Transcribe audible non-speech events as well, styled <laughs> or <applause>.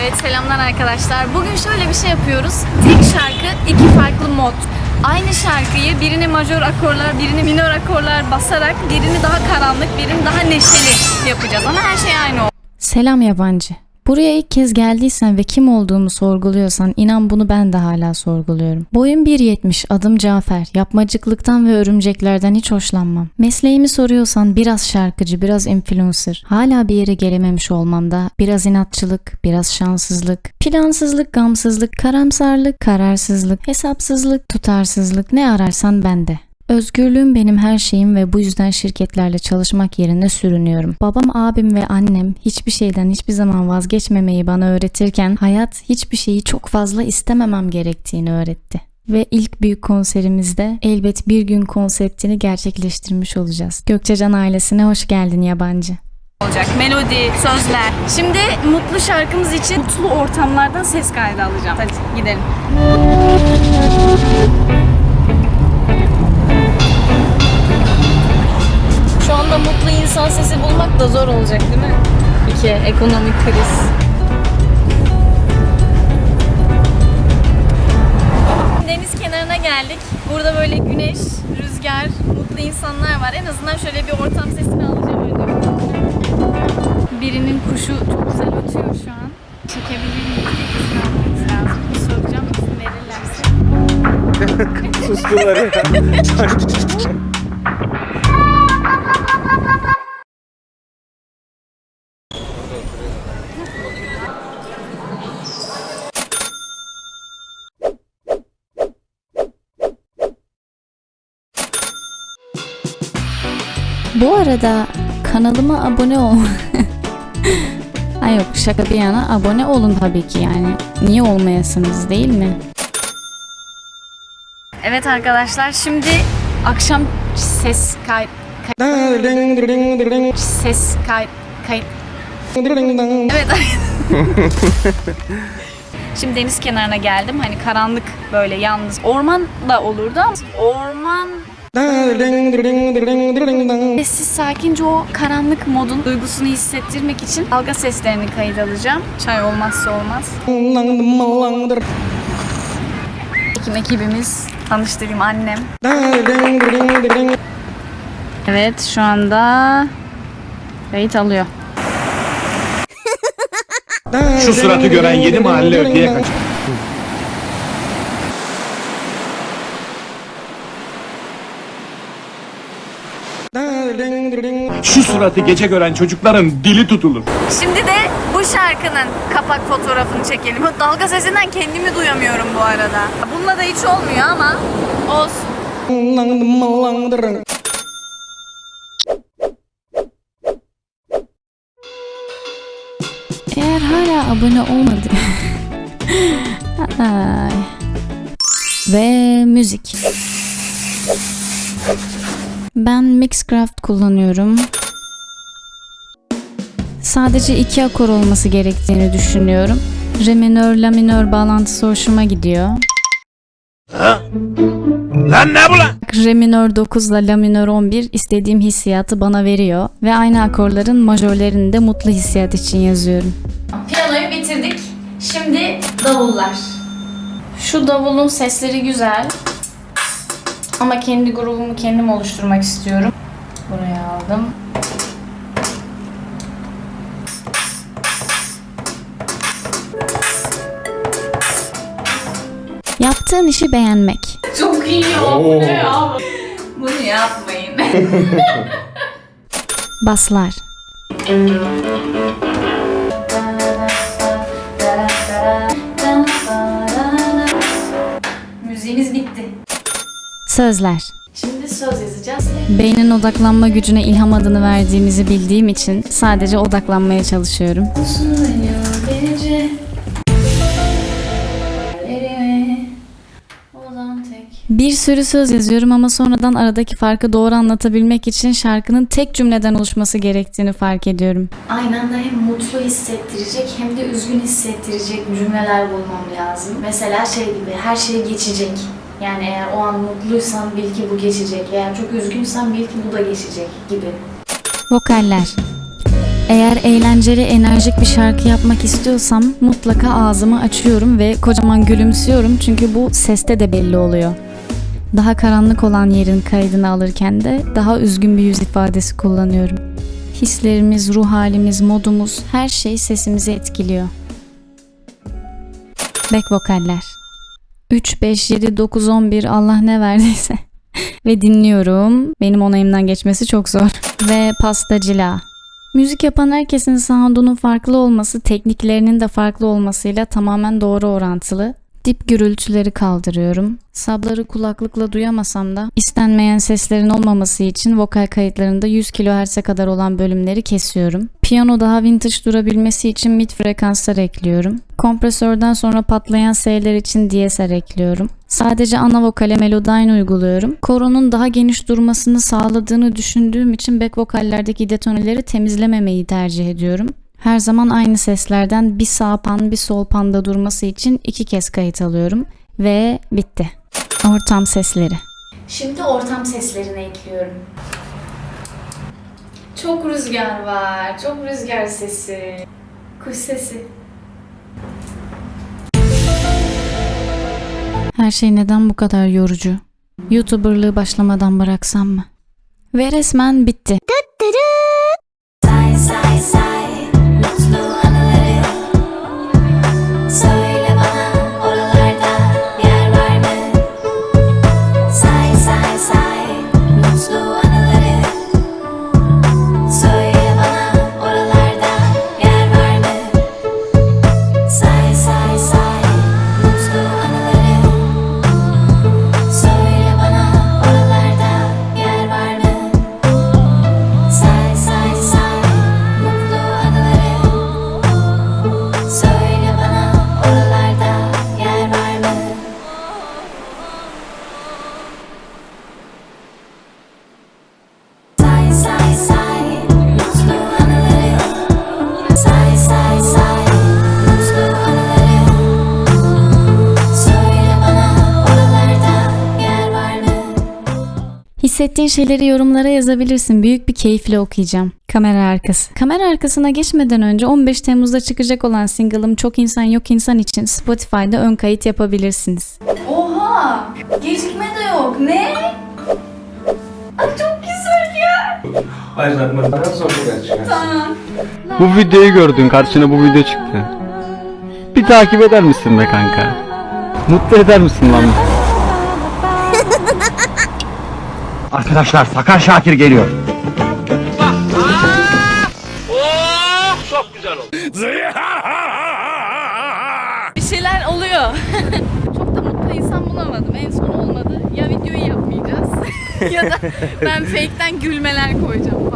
Evet selamlar arkadaşlar. Bugün şöyle bir şey yapıyoruz. Tek şarkı iki farklı mod. Aynı şarkıyı birini majör akorlar, birini minor akorlar basarak birini daha karanlık, birini daha neşeli yapacağız. Ama her şey aynı olacak. Selam yabancı. Buraya ilk kez geldiysen ve kim olduğumu sorguluyorsan inan bunu ben de hala sorguluyorum. Boyum 1.70, adım Cafer. Yapmacıklıktan ve örümceklerden hiç hoşlanmam. Mesleğimi soruyorsan biraz şarkıcı, biraz influencer. Hala bir yere gelememiş olmamda biraz inatçılık, biraz şanssızlık, plansızlık, gamsızlık, karamsarlık, kararsızlık, hesapsızlık, tutarsızlık ne ararsan bende. Özgürlüğüm benim her şeyim ve bu yüzden şirketlerle çalışmak yerine sürünüyorum. Babam, abim ve annem hiçbir şeyden hiçbir zaman vazgeçmemeyi bana öğretirken hayat hiçbir şeyi çok fazla istememem gerektiğini öğretti. Ve ilk büyük konserimizde elbet bir gün konseptini gerçekleştirmiş olacağız. Gökçecan ailesine hoş geldin yabancı. olacak. Melodi, sözler. Şimdi mutlu şarkımız için mutlu ortamlardan ses kaydı alacağım. Hadi gidelim. Ekonomik kriz. Deniz kenarına geldik. Burada böyle güneş, rüzgar, mutlu insanlar var. En azından şöyle bir ortam sesini alacağım önce. Birinin kuşu çok güzel ötüyor şu an. Çekebilir miyiz? İzin almamız lazım. Bir soracağım izin verirlerse. <laughs> Sustular ya. <laughs> Bu arada kanalıma abone ol. <laughs> Ay yok şaka bir yana abone olun tabii ki yani. Niye olmayasınız değil mi? Evet arkadaşlar şimdi akşam ses kay ses kay kayıt Evet. <laughs> <laughs> Şimdi deniz kenarına geldim. Hani karanlık böyle yalnız. Orman da olurdu ama orman sessiz sakince o karanlık modun duygusunu hissettirmek için dalga seslerini kayıt alacağım. Çay olmazsa olmaz. Ekim ekibimiz tanıştırayım annem. Evet şu anda kayıt alıyor. Şu suratı gören yedi mahalle öteye kaçar. Şu suratı gece gören çocukların dili tutulur. Şimdi de bu şarkının kapak fotoğrafını çekelim. Dalga sesinden kendimi duyamıyorum bu arada. Bununla da hiç olmuyor ama olsun. Eğer hala abone olmadı. Ay. <laughs> Ve müzik. Ben Mixcraft kullanıyorum. Sadece iki akor olması gerektiğini düşünüyorum. Re minör, la minör bağlantısı hoşuma gidiyor. Lan ne bu lan? Re minör 9 ile la minör 11 istediğim hissiyatı bana veriyor ve aynı akorların majörlerini de mutlu hissiyat için yazıyorum. Piyanoyu bitirdik. Şimdi davullar. Şu davulun sesleri güzel. Ama kendi grubumu kendim oluşturmak istiyorum. Buraya aldım. Yaptığın işi beğenmek. Çok iyi oldu ya. Bunu yapmayın. <laughs> Baslar. Sözler. Şimdi söz yazacağız. Beynin odaklanma gücüne ilham adını verdiğimizi bildiğim için sadece odaklanmaya çalışıyorum. Bir sürü söz yazıyorum ama sonradan aradaki farkı doğru anlatabilmek için şarkının tek cümleden oluşması gerektiğini fark ediyorum. Aynı anda hem mutlu hissettirecek hem de üzgün hissettirecek cümleler bulmam lazım. Mesela şey gibi her şey geçecek. Yani eğer o an mutluysan bil ki bu geçecek. Eğer çok üzgünsen bil ki bu da geçecek gibi. Vokaller. Eğer eğlenceli, enerjik bir şarkı yapmak istiyorsam mutlaka ağzımı açıyorum ve kocaman gülümsüyorum çünkü bu seste de belli oluyor. Daha karanlık olan yerin kaydını alırken de daha üzgün bir yüz ifadesi kullanıyorum. Hislerimiz, ruh halimiz, modumuz her şey sesimizi etkiliyor. Back vokaller. 3, 5, 7, 9, 11 Allah ne verdiyse. <laughs> Ve dinliyorum. Benim onayımdan geçmesi çok zor. Ve pastacila. Müzik yapan herkesin sound'unun farklı olması, tekniklerinin de farklı olmasıyla tamamen doğru orantılı. Dip gürültüleri kaldırıyorum. Sabları kulaklıkla duyamasam da istenmeyen seslerin olmaması için vokal kayıtlarında 100 kHz'e kadar olan bölümleri kesiyorum. Piyano daha vintage durabilmesi için mid frekanslar ekliyorum. Kompresörden sonra patlayan S'ler için DSR ekliyorum. Sadece ana vokale Melodyne uyguluyorum. Koronun daha geniş durmasını sağladığını düşündüğüm için back vokallerdeki detoneleri temizlememeyi tercih ediyorum. Her zaman aynı seslerden bir sağ pan bir sol panda durması için iki kez kayıt alıyorum. Ve bitti. Ortam sesleri. Şimdi ortam seslerini ekliyorum. Çok rüzgar var. Çok rüzgar sesi. Kuş sesi. Her şey neden bu kadar yorucu? YouTuberlığı başlamadan bıraksam mı? Ve resmen bitti. Hissettiğin şeyleri yorumlara yazabilirsin. Büyük bir keyifle okuyacağım. Kamera arkası. Kamera arkasına geçmeden önce 15 Temmuz'da çıkacak olan single'ım Çok İnsan Yok İnsan için Spotify'da ön kayıt yapabilirsiniz. Oha! Gecikme de yok. Ne? Ay çok güzel ya. Tamam. Bu videoyu gördün karşına bu video çıktı. Bir takip eder misin be kanka? Mutlu eder misin lan? Arkadaşlar Sakar Şakir geliyor. Bir şeyler oluyor. <laughs> çok da mutlu insan bulamadım. En son olmadı. Ya videoyu yapmayacağız <laughs> ya da ben fake'ten gülmeler koyacağım.